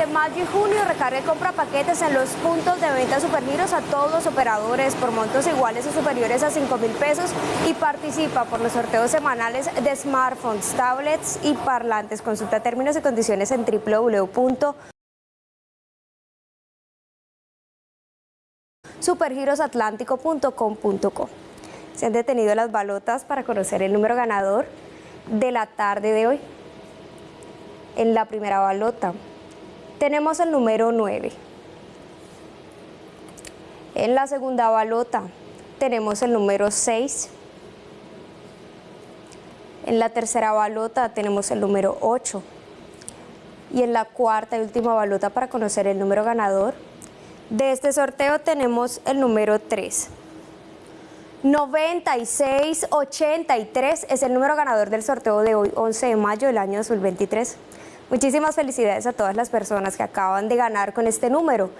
Durante mayo y junio recarga compra paquetes en los puntos de venta Supergiros a todos los operadores por montos iguales o superiores a 5 mil pesos y participa por los sorteos semanales de smartphones, tablets y parlantes. Consulta términos y condiciones en www supergirosatlántico.com.co. Se han detenido las balotas para conocer el número ganador de la tarde de hoy. En la primera balota tenemos el número 9. En la segunda balota tenemos el número 6. En la tercera balota tenemos el número 8. Y en la cuarta y última balota para conocer el número ganador de este sorteo tenemos el número 3. 9683 es el número ganador del sorteo de hoy, 11 de mayo del año 2023. Muchísimas felicidades a todas las personas que acaban de ganar con este número.